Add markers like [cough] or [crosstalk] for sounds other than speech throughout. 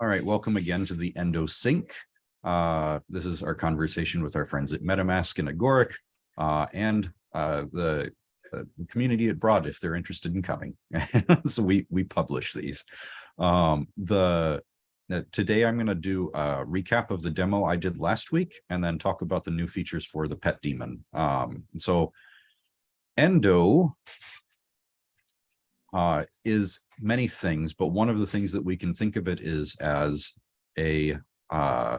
All right, welcome again to the Endo Sync. Uh, this is our conversation with our friends at MetaMask and Agoric uh, and uh, the uh, community at Broad if they're interested in coming. [laughs] so we we publish these. Um, the uh, today I'm going to do a recap of the demo I did last week and then talk about the new features for the pet daemon. Um, so Endo uh, is many things, but one of the things that we can think of it is as a uh,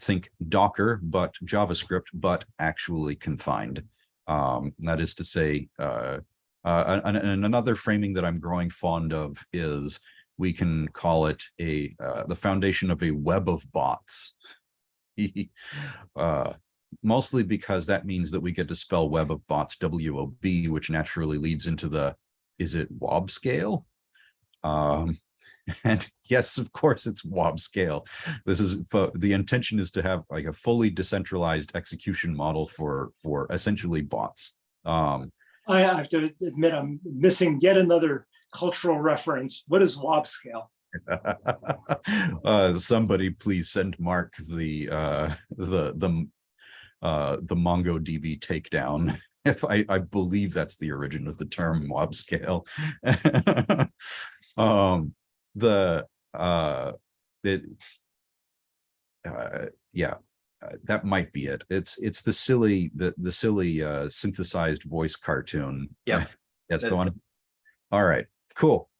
think Docker, but JavaScript, but actually confined. Um, that is to say, uh, uh, and, and, another framing that I'm growing fond of is we can call it a uh, the foundation of a web of bots. [laughs] uh, mostly because that means that we get to spell web of bots W-O-B, which naturally leads into the is it wob scale? Um, [laughs] and yes, of course, it's wob scale. This is the intention is to have like a fully decentralized execution model for for essentially bots. Um, I have to admit I'm missing yet another cultural reference. What is wob scale? [laughs] uh, somebody please send Mark the uh, the the uh, the MongoDB takedown if I, I believe that's the origin of the term mob scale. [laughs] um, the uh, it, uh, yeah, uh, that might be it. It's it's the silly the the silly uh, synthesized voice cartoon. [laughs] Yeah, that's, that's the one. All right, cool.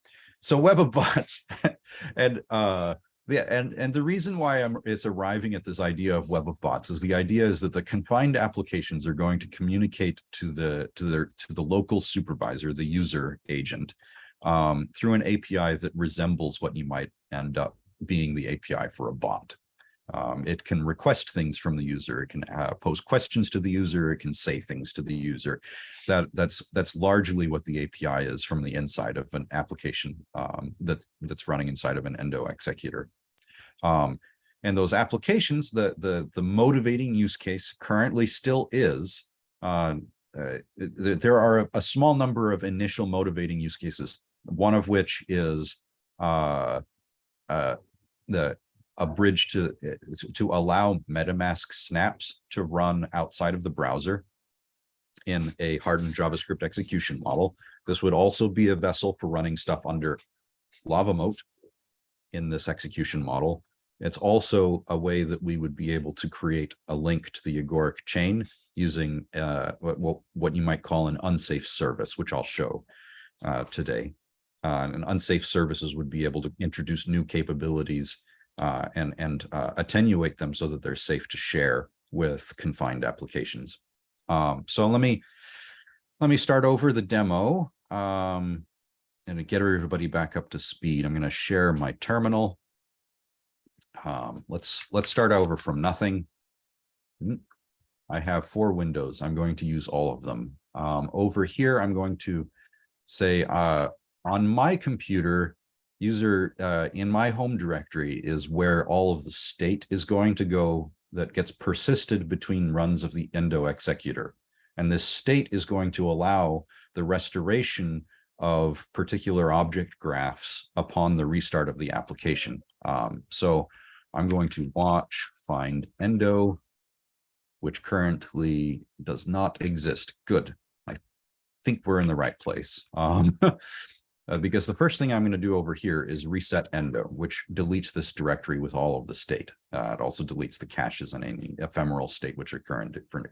So web of bots, [laughs] and uh, yeah, and and the reason why I'm it's arriving at this idea of web of bots is the idea is that the confined applications are going to communicate to the to their to the local supervisor, the user agent, um, through an API that resembles what you might end up being the API for a bot. Um, it can request things from the user. It can uh, pose questions to the user. It can say things to the user. That that's that's largely what the API is from the inside of an application um, that that's running inside of an Endo executor. Um, and those applications, the, the, the motivating use case currently still is, uh, uh, there are a, small number of initial motivating use cases, one of which is uh, uh the a bridge to, to allow MetaMask snaps to run outside of the browser in a hardened JavaScript execution model. This would also be a vessel for running stuff under LavaMoat in this execution model. It's also a way that we would be able to create a link to the Agoric chain using uh, what, what you might call an unsafe service, which I'll show uh, today. Uh, and unsafe services would be able to introduce new capabilities uh, and, and uh, attenuate them so that they're safe to share with confined applications. Um, so let me let me start over the demo um, and to get everybody back up to speed. I'm going to share my terminal. Um, let's let's start over from nothing. Hmm. I have four windows. I'm going to use all of them. Um, over here, I'm going to say uh, on my computer, user uh, in my home directory is where all of the state is going to go that gets persisted between runs of the endo executor. And this state is going to allow the restoration of particular object graphs upon the restart of the application. Um, so I'm going to watch find endo, which currently does not exist. Good. I think we're in the right place. Um, [laughs] uh, because the first thing I'm going to do over here is reset endo, which deletes this directory with all of the state. Uh, it also deletes the caches and any ephemeral state which occur different,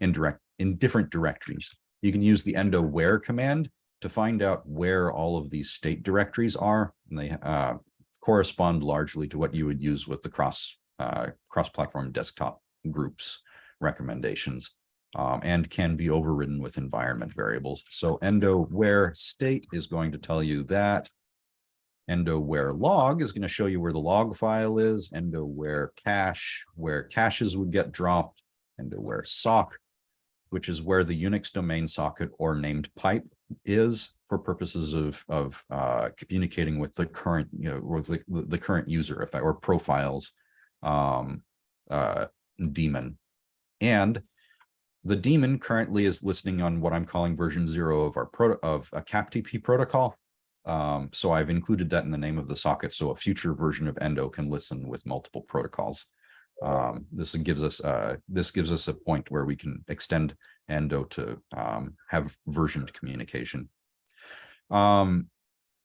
in, direct, in different directories. You can use the endo where command to find out where all of these state directories are. And they uh, correspond largely to what you would use with the cross uh, cross-platform desktop groups recommendations um, and can be overridden with environment variables. So endo where state is going to tell you that. Endo where log is going to show you where the log file is. Endo where cache, where caches would get dropped. Endo where sock, which is where the Unix domain socket or named pipe is for purposes of of uh, communicating with the current you know with the, the current user if I, or profiles um, uh, daemon and the daemon currently is listening on what I'm calling version zero of our pro of a CAPTP protocol Um, so I've included that in the name of the socket. So a future version of Endo can listen with multiple protocols. Um, this gives us, uh, this gives us a point where we can extend Endo to, um, have versioned communication. Um,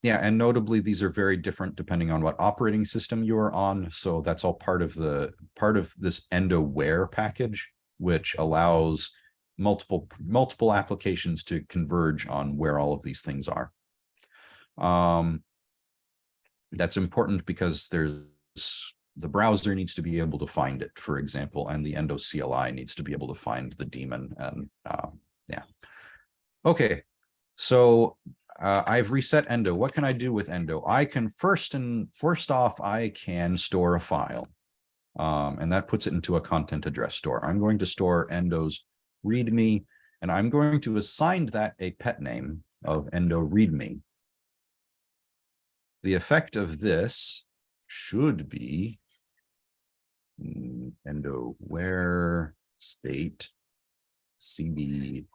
yeah, and notably, these are very different depending on what operating system you are on. So that's all part of the, part of this EndoWare package, which allows multiple, multiple applications to converge on where all of these things are. Um, that's important because there's, the browser needs to be able to find it, for example, and the Endo CLI needs to be able to find the daemon and, um, yeah. Okay, so uh, I've reset Endo. What can I do with Endo? I can first and first off, I can store a file. Um, and that puts it into a content address store. I'm going to store Endo's README, and I'm going to assign that a pet name of Endo README. The effect of this should be mm, Endo where state CB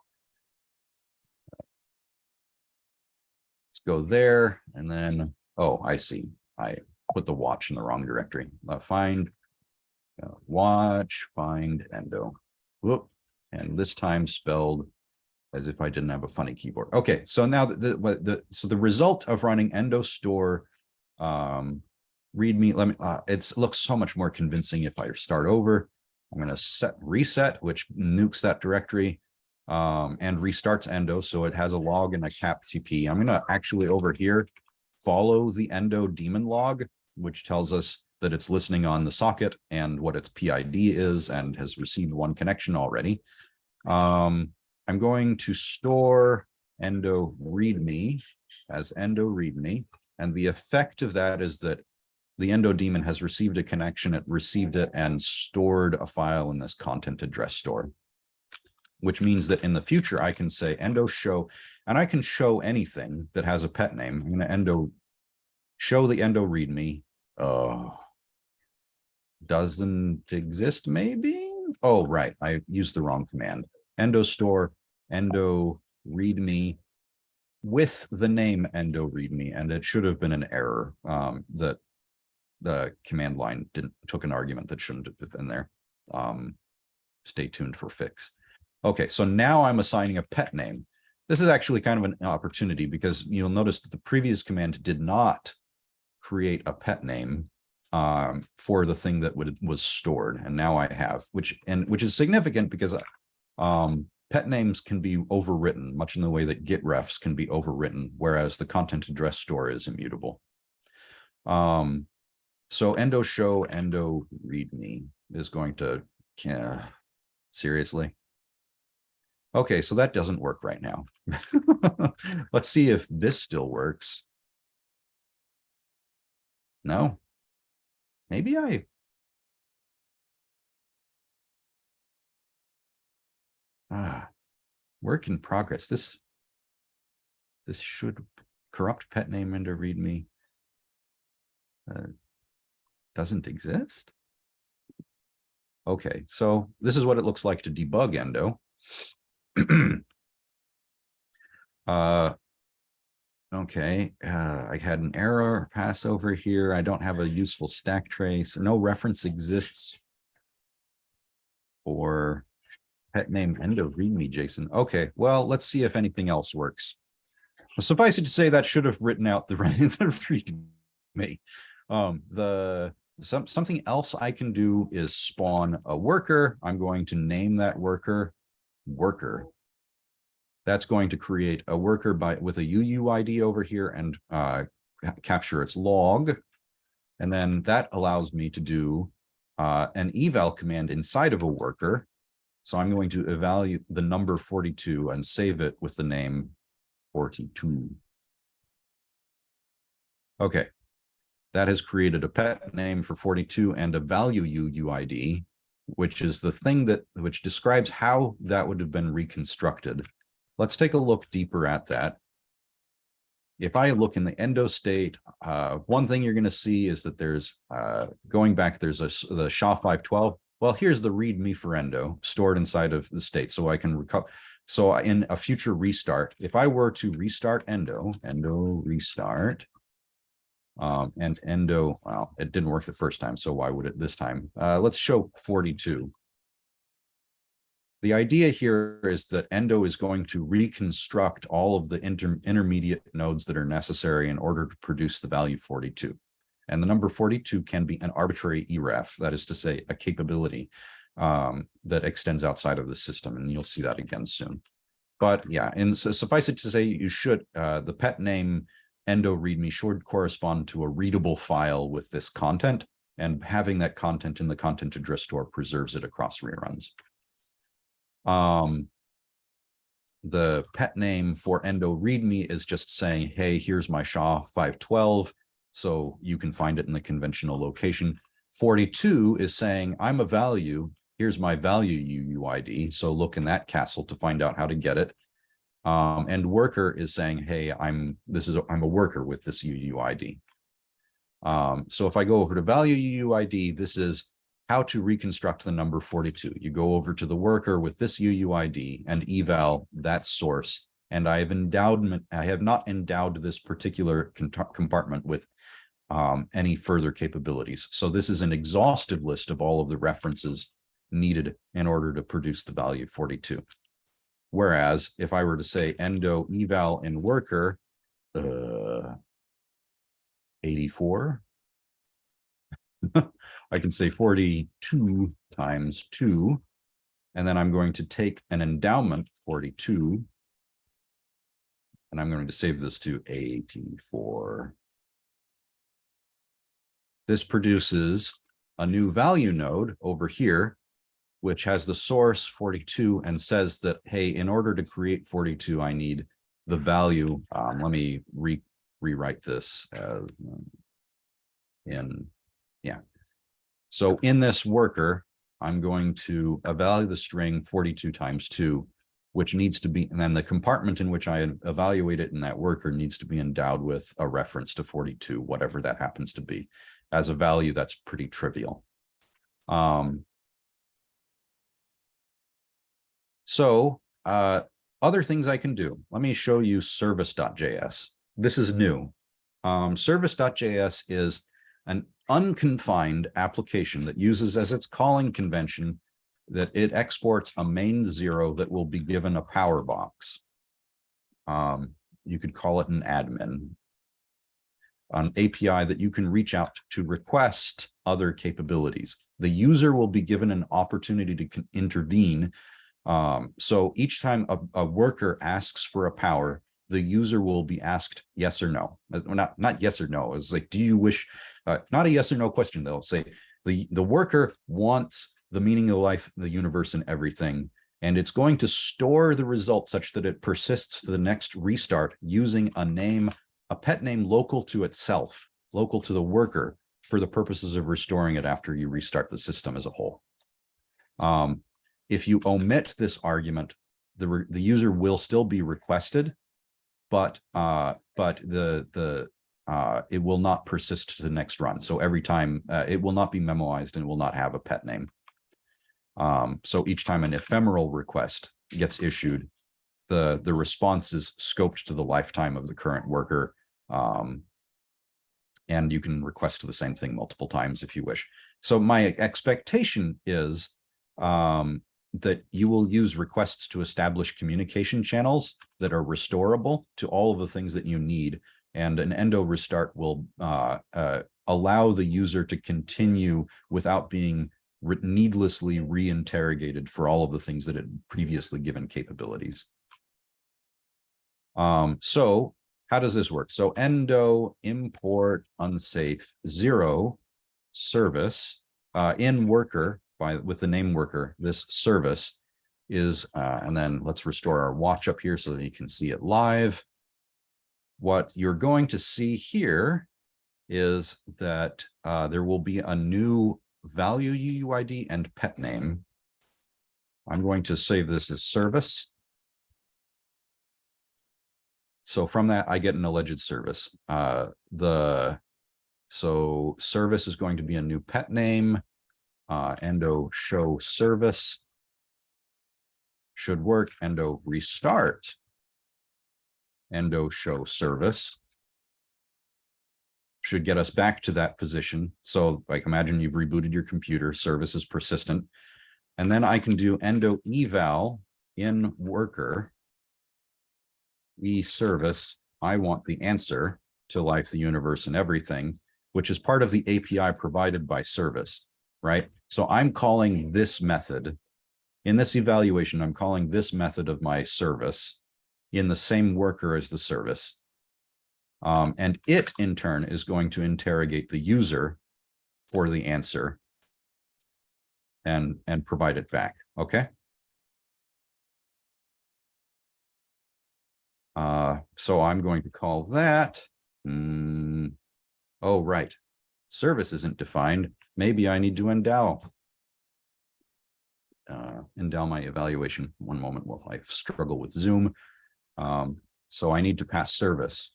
Let's go there and then, oh, I see. I put the watch in the wrong directory. Uh, find, uh, watch, find endo. Whoop. And this time spelled as if I didn't have a funny keyboard. Okay, so now the, the, the so the result of running endo store um readme, let me uh it's looks so much more convincing if I start over. I'm going to set reset, which nukes that directory um, and restarts endo. So it has a log and a CapTP. I'm going to actually over here follow the endo daemon log, which tells us that it's listening on the socket and what its PID is and has received one connection already. Um, I'm going to store endo readme as endo readme. And the effect of that is that the endo daemon has received a connection, it received it and stored a file in this content address store which means that in the future I can say endo show, and I can show anything that has a pet name. I'm going to endo show the endo readme. Oh, doesn't exist maybe? Oh, right. I used the wrong command. Endo store, endo readme with the name endo readme, and it should have been an error um, that the command line didn't took an argument that shouldn't have been there. Um, stay tuned for fix. Okay, so now I'm assigning a pet name. This is actually kind of an opportunity because you'll notice that the previous command did not create a pet name um, for the thing that would, was stored. And now I have, which and which is significant because um, pet names can be overwritten, much in the way that git refs can be overwritten, whereas the content address store is immutable. Um, so endo show endo readme is going to, seriously. Okay, so that doesn't work right now. [laughs] Let's see if this still works. No. Maybe I. Ah, work in progress. This. This should corrupt pet name into readme. Uh, doesn't exist. Okay, so this is what it looks like to debug endo. [clears throat] uh, okay, uh, I had an error pass over here. I don't have a useful stack trace. No reference exists for pet name endo readme JSON. Okay, well, let's see if anything else works. Suffice it to say that should have written out the right [laughs] the me. Um, the some something else I can do is spawn a worker. I'm going to name that worker worker. That's going to create a worker by with a UUID over here and uh, capture its log. And then that allows me to do uh, an eval command inside of a worker. So I'm going to evaluate the number 42 and save it with the name 42. Okay, that has created a pet name for 42 and a value UUID which is the thing that which describes how that would have been reconstructed. Let's take a look deeper at that. If I look in the endo state, uh, one thing you're going to see is that there's uh, going back, there's a the SHA-512. Well, here's the readme for endo stored inside of the state, so I can recover. So in a future restart, if I were to restart endo, endo restart. Um, and endo, well, it didn't work the first time, so why would it this time? Uh, let's show forty-two. The idea here is that endo is going to reconstruct all of the inter intermediate nodes that are necessary in order to produce the value forty-two. And the number forty-two can be an arbitrary EREF, that is to say, a capability um, that extends outside of the system, and you'll see that again soon. But yeah, and so suffice it to say, you should, uh, the pet name endo readme should correspond to a readable file with this content, and having that content in the content address store preserves it across reruns. Um, the pet name for endo readme is just saying, hey, here's my SHA 512. So you can find it in the conventional location. 42 is saying I'm a value. Here's my value UUID. So look in that castle to find out how to get it. Um, and worker is saying, hey, I'm this is a, I'm a worker with this UUID. Um, so if I go over to value UUID, this is how to reconstruct the number 42. You go over to the worker with this UUID and eval that source. And I have endowed, I have not endowed this particular compartment with um, any further capabilities. So this is an exhaustive list of all of the references needed in order to produce the value 42. Whereas if I were to say endo eval in worker, uh, 84, [laughs] I can say 42 times 2, and then I'm going to take an endowment 42, and I'm going to save this to 84. This produces a new value node over here, which has the source 42 and says that, hey, in order to create 42, I need the value. Um, let me re rewrite this as in, yeah. So in this worker, I'm going to evaluate the string 42 times 2, which needs to be, and then the compartment in which I evaluate it in that worker needs to be endowed with a reference to 42, whatever that happens to be. As a value, that's pretty trivial. Um, so uh, other things I can do. Let me show you service.js. This is new. Um, service.js is an unconfined application that uses as its calling convention that it exports a main zero that will be given a power box. Um, you could call it an admin, an API that you can reach out to request other capabilities. The user will be given an opportunity to intervene. Um, so each time a, a worker asks for a power, the user will be asked yes or no. Uh, not, not yes or no. It's like, do you wish, uh, not a yes or no question. They'll say the, the worker wants the meaning of life, the universe and everything. And it's going to store the result such that it persists to the next restart using a name, a pet name local to itself, local to the worker for the purposes of restoring it after you restart the system as a whole. Um, if you omit this argument, the, the user will still be requested but uh, but the the uh, it will not persist to the next run. So every time uh, it will not be memoized and will not have a pet name. Um, so each time an ephemeral request gets issued, the the response is scoped to the lifetime of the current worker. Um, and you can request the same thing multiple times if you wish. So my expectation is um, that you will use requests to establish communication channels that are restorable to all of the things that you need. And an endo restart will uh, uh, allow the user to continue without being re needlessly reinterrogated for all of the things that had previously given capabilities. Um, so how does this work? So endo import unsafe zero service uh, in worker by with the name worker, this service is, uh, and then let's restore our watch up here so that you can see it live. What you're going to see here is that uh, there will be a new value UUID and pet name. I'm going to save this as service. So from that, I get an alleged service. Uh, the so service is going to be a new pet name uh, endo show service. should work, endo restart. Endo show service. Should get us back to that position. So like imagine you've rebooted your computer, service is persistent. And then I can do endo eval in worker. E service, I want the answer to life, the universe and everything, which is part of the API provided by service, right? So I'm calling this method. In this evaluation, I'm calling this method of my service in the same worker as the service. Um, and it in turn is going to interrogate the user for the answer and, and provide it back, okay? Uh, so I'm going to call that, hmm, oh, right. Service isn't defined. Maybe I need to endow. Uh, endow my evaluation. One moment while I struggle with Zoom. Um, so I need to pass service.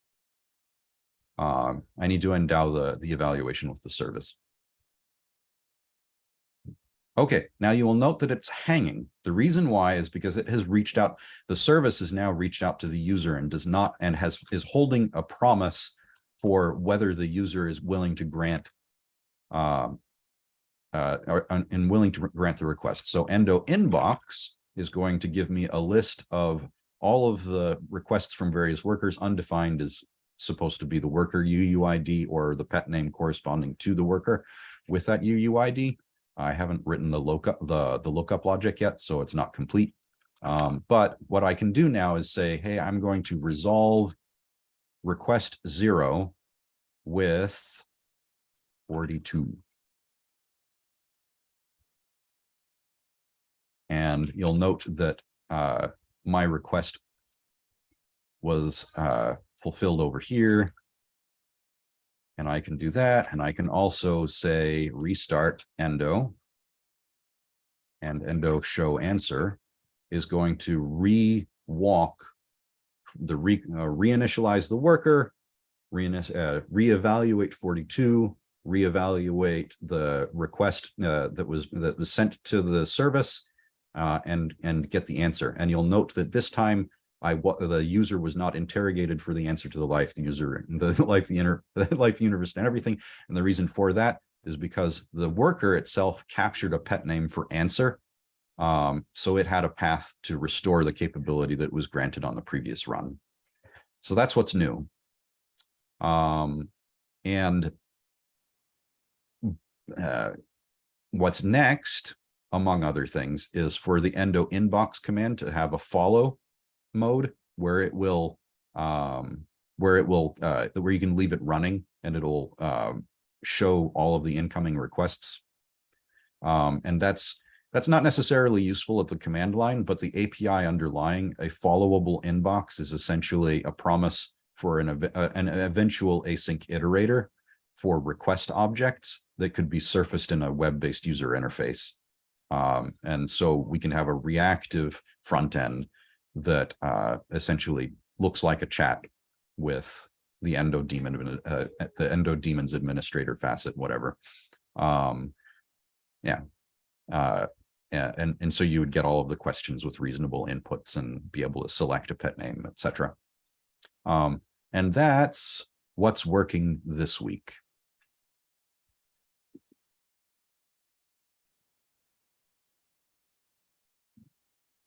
Um, I need to endow the, the evaluation with the service. Okay, now you will note that it's hanging. The reason why is because it has reached out, the service has now reached out to the user and does not, and has, is holding a promise for whether the user is willing to grant um, uh, or, and willing to grant the request. So endo inbox is going to give me a list of all of the requests from various workers. Undefined is supposed to be the worker UUID or the pet name corresponding to the worker with that UUID. I haven't written the lookup, the, the lookup logic yet, so it's not complete. Um, but what I can do now is say, hey, I'm going to resolve request zero with 42. And you'll note that uh, my request was uh, fulfilled over here. And I can do that. And I can also say restart endo. And endo show answer is going to re-walk the re uh, reinitialize the worker, re uh, reevaluate 42, reevaluate the request uh, that was that was sent to the service, uh, and and get the answer. And you'll note that this time I the user was not interrogated for the answer to the life, the user, [laughs] the life, the inner, [laughs] the life, universe, and everything. And the reason for that is because the worker itself captured a pet name for answer. Um, so it had a path to restore the capability that was granted on the previous run. So that's what's new. Um, and uh, what's next, among other things, is for the endo inbox command to have a follow mode where it will um, where it will uh, where you can leave it running and it'll um, show all of the incoming requests. Um, and that's that's not necessarily useful at the command line, but the API underlying a followable inbox is essentially a promise for an, uh, an eventual async iterator for request objects that could be surfaced in a web-based user interface. Um, and so we can have a reactive front end that uh, essentially looks like a chat with the endo daemon, uh, the endo daemons administrator facet, whatever. Um, yeah. Uh, and, and so you would get all of the questions with reasonable inputs and be able to select a pet name, etc. Um, and that's what's working this week.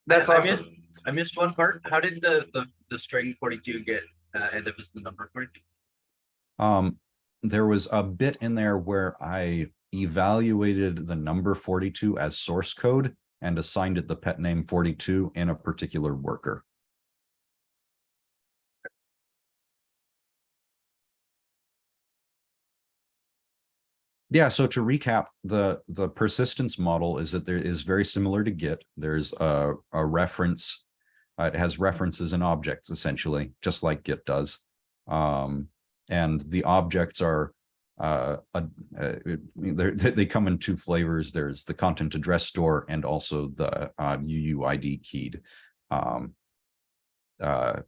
That's I awesome. missed, I missed one part. How did the, the, the string forty-two get, uh, end up as the number forty-two? Um, there was a bit in there where I evaluated the number 42 as source code and assigned it the pet name 42 in a particular worker. Yeah, so to recap, the the persistence model is that there is very similar to Git. There's a, a reference, uh, it has references and objects essentially, just like Git does. Um, and the objects are uh, uh, they come in two flavors. There's the content address store and also the uh, UUID keyed um, uh,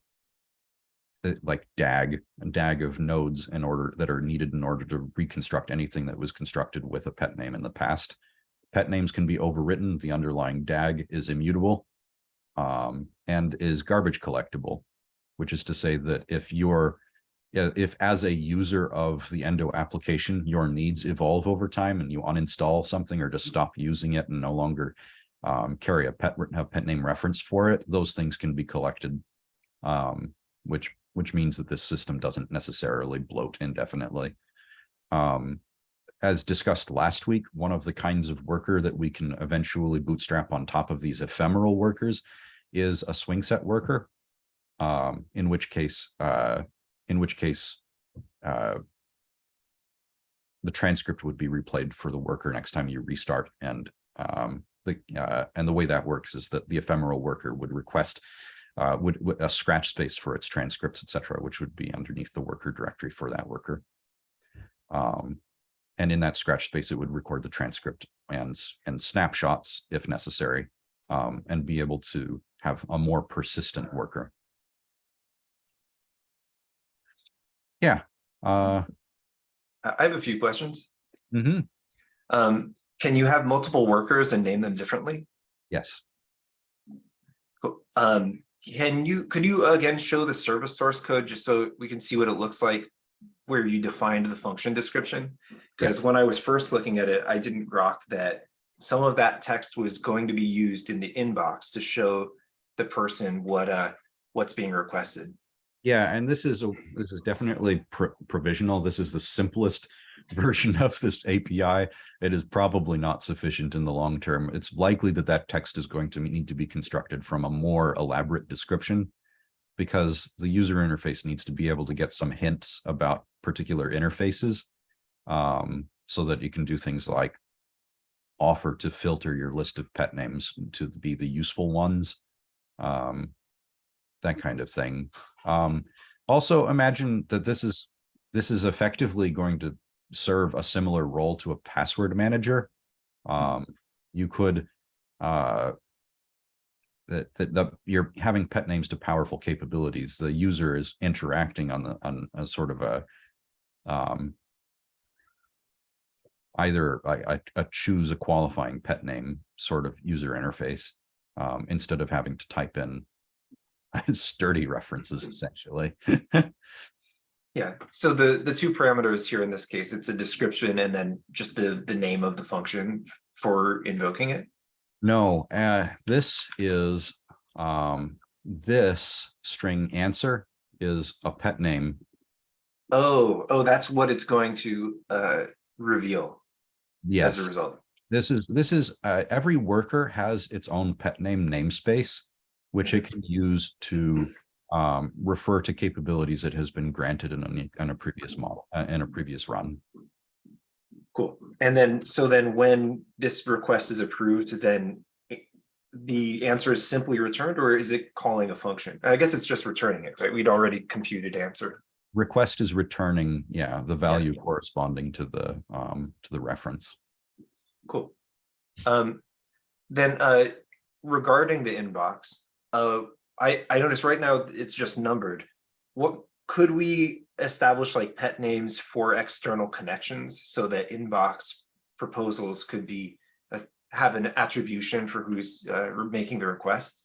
like DAG, DAG of nodes in order that are needed in order to reconstruct anything that was constructed with a pet name in the past. Pet names can be overwritten. The underlying DAG is immutable. um, and is garbage collectible, which is to say that if you're if as a user of the Endo application, your needs evolve over time and you uninstall something or just stop using it and no longer um, carry a pet, a pet name reference for it, those things can be collected. Um, which, which means that this system doesn't necessarily bloat indefinitely. Um, as discussed last week, one of the kinds of worker that we can eventually bootstrap on top of these ephemeral workers is a SwingSet worker. Um, in which case, uh, in which case, uh, the transcript would be replayed for the worker next time you restart and um, the uh, and the way that works is that the ephemeral worker would request uh, would, would a scratch space for its transcripts, etc., which would be underneath the worker directory for that worker. Um, and in that scratch space, it would record the transcript and and snapshots if necessary, um, and be able to have a more persistent worker. Yeah. Uh, I have a few questions. mhm, Um, can you have multiple workers and name them differently? Yes. Cool. Um, can you, could you again show the service source code just so we can see what it looks like where you defined the function description? Because when I was first looking at it, I didn't grok that some of that text was going to be used in the inbox to show the person what uh what's being requested. Yeah, and this is a this is definitely pro- provisional. This is the simplest [laughs] version of this API. It is probably not sufficient in the long term. It's likely that that text is going to need to be constructed from a more elaborate description because the user interface needs to be able to get some hints about particular interfaces um, so that you can do things like offer to filter your list of pet names to be the useful ones. Um, that kind of thing. Um, also imagine that this is this is effectively going to serve a similar role to a password manager. Um, you could uh, that that the, you're having pet names to powerful capabilities. The user is interacting on the on a sort of a um, either I, a choose a qualifying pet name sort of user interface um, instead of having to type in [laughs] sturdy references essentially. [laughs] Yeah, so the the two parameters here in this case, it's a description and then just the the name of the function for invoking it. no, uh, this is um, this string answer is a pet name. Oh, oh, that's what it's going to uh reveal as a result. this is this is uh, every worker has its own pet name namespace, which it can use to um, refer to capabilities it has been granted in a, in a previous model, uh, in a previous run. Cool. And then, so then when this request is approved, then the answer is simply returned or is it calling a function? I guess it's just returning it, right? We'd already computed answer. Request is returning, yeah, the value corresponding to the um, to the reference. Cool. Um, then uh, regarding the inbox, uh, I, I noticed right now it's just numbered. What, could we establish like pet names for external connections so that inbox proposals could be, uh, have an attribution for who's uh, making the request?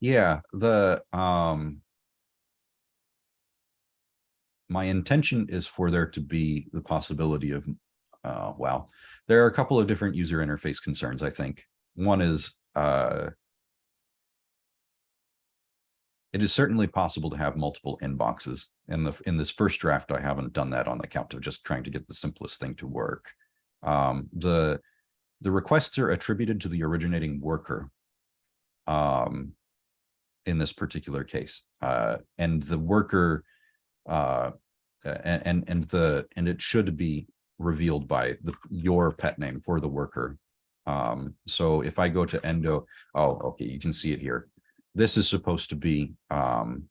Yeah, the um my intention is for there to be the possibility of uh well, there are a couple of different user interface concerns, I think. One is uh it is certainly possible to have multiple inboxes. In the in this first draft, I haven't done that on the count of just trying to get the simplest thing to work. Um the the requests are attributed to the originating worker. Um in this particular case. Uh, and the worker uh, and, and the and it should be revealed by the your pet name for the worker. Um, so if I go to endo, oh, okay, you can see it here. This is supposed to be um,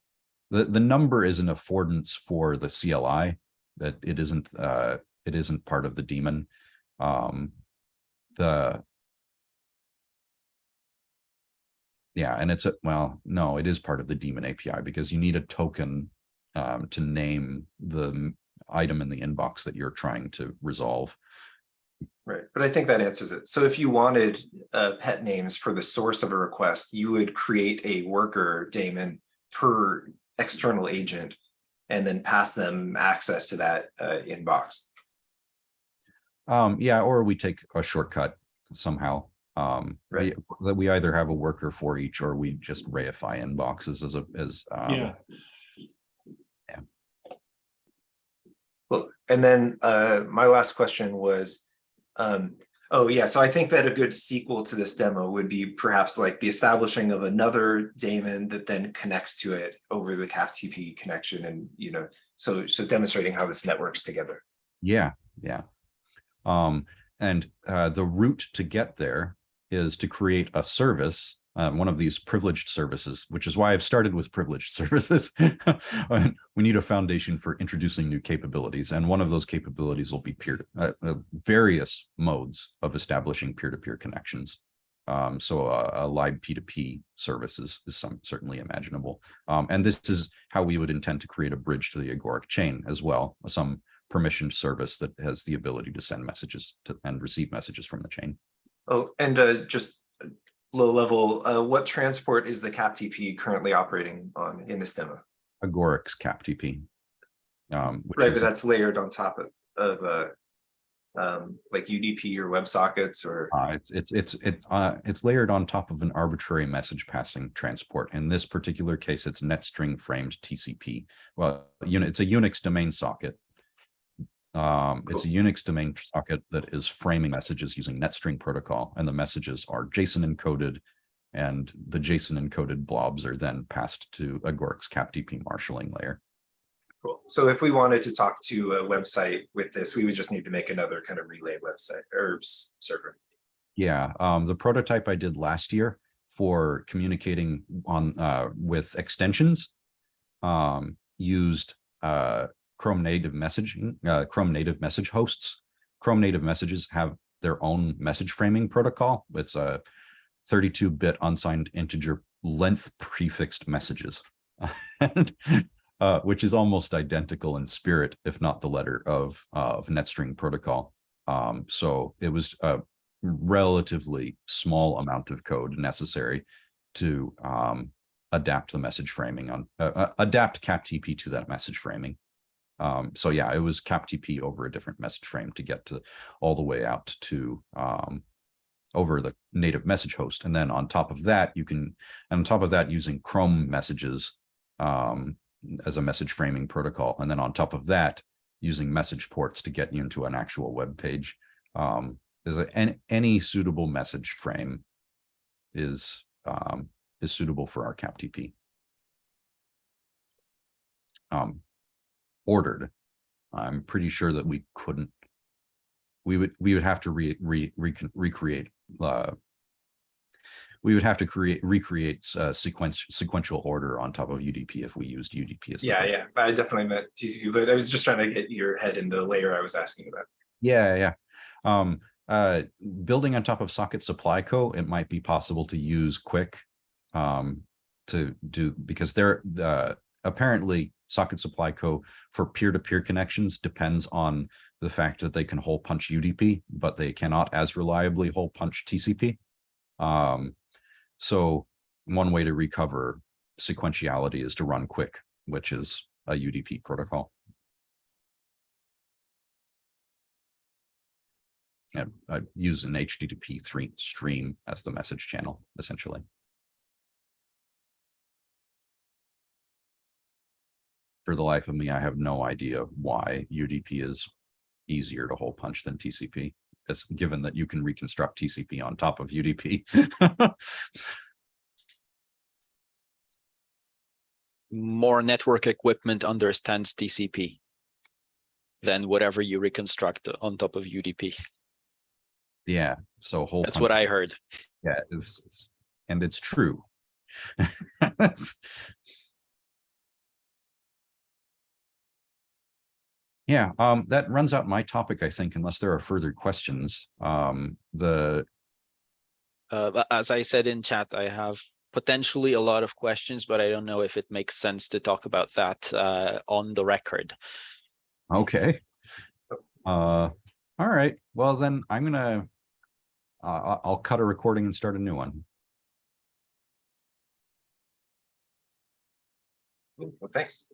the the number is an affordance for the CLI that it isn't uh, it isn't part of the daemon. Um, the Yeah, and it's a, well, no, it is part of the daemon API because you need a token um, to name the item in the inbox that you're trying to resolve. Right, but I think that answers it. So if you wanted uh pet names for the source of a request, you would create a worker daemon per external agent. And then pass them access to that uh inbox. Um, yeah, or we take a shortcut somehow. Um, Right. that we either have a worker for each or we just reify inboxes as a, as, Yeah. um, Well, and then uh my last question was, um, oh yeah, so I think that a good sequel to this demo would be perhaps like the establishing of another daemon that then connects to it over the CapTP connection and, you know, so so demonstrating how this networks together. yeah, yeah. Um, and, uh, the route to get there is to create a service, uh, one of these privileged services, which is why I've started with privileged [laughs] services. We need a foundation for introducing new capabilities, and one of those capabilities will be peer, uh, uh, various modes of establishing peer-to-peer connections. Um, so a, a libp2p service is, is some certainly imaginable. Um, and this is how we would intend to create a bridge to the Agoric chain as well, some permissioned service that has the ability to send messages to and receive messages from the chain. Oh, and uh just uh, low level, uh what transport is the CAPTP currently operating on in this demo? Agoric's CAPTP. Um, Right, but that's layered on top of of uh um like UDP or WebSockets or Uh, it's, it's, it's, it, uh, it's layered on top of an arbitrary message passing transport. In this particular case, it's netstring framed TCP. Well, unit, it's a Unix domain socket. Um, it's a Unix domain socket that is framing messages using netstring protocol and the messages are JSON encoded. And the JSON encoded blobs are then passed to Agoric's CAPTP marshalling layer. Cool. So if we wanted to talk to a website with this, we would just need to make another kind of relay website or server. Yeah, um, the prototype I did last year for communicating on, uh, with extensions. Um, used, uh, Chrome native messaging, uh, Chrome native message hosts. Chrome native messages have their own message framing protocol. It's a thirty-two bit unsigned integer length prefixed messages. And, [laughs] Uh, which is almost identical in spirit, if not the letter of, of NetString protocol. Um, so it was, a relatively small amount of code necessary to um, adapt the message framing on uh, uh, adapt CapTP to that message framing. Um, so yeah, it was CapTP over a different message frame to get to all the way out to um, over the native message host. And then on top of that, you can, and on top of that, using Chrome messages um, as a message framing protocol. And then on top of that, using message ports to get you into an actual web page. Um, is a, any, any suitable message frame is, um, is suitable for our CapTP. Um, ordered. I'm pretty sure that we couldn't, we would, we would have to re, re, recon- recreate, uh, we would have to create, recreate, uh, sequence, sequential order on top of UDP if we used UDP as. Yeah, yeah, I definitely meant TCP, but I was just trying to get your head in the layer I was asking about. Yeah, yeah. Um, uh, building on top of Socket Supply Co, it might be possible to use QUIC um, to do because they're uh, apparently Socket Supply Co for peer-to-peer connections depends on the fact that they can hole punch UDP, but they cannot as reliably hole punch TCP. Um, so one way to recover sequentiality is to run QUIC, which is a UDP protocol. and uh, use an HTTP three stream as the message channel, essentially. For the life of me, I have no idea why UDP is easier to hole punch than TCP. As given that you can reconstruct TCP on top of UDP. more network equipment understands TCP than whatever you reconstruct on top of UDP. Yeah, so hole. That's what I heard. Yeah, it's, it's- and it's true. [laughs] Yeah, um, that runs out my topic, I think, unless there are further questions. Um, the, Uh, as I said in chat, I have potentially a lot of questions, but I don't know if it makes sense to talk about that uh, on the record. okay. Uh, All right, well then I'm gonna, uh, I- I'll cut a recording and start a new one. Well, thanks.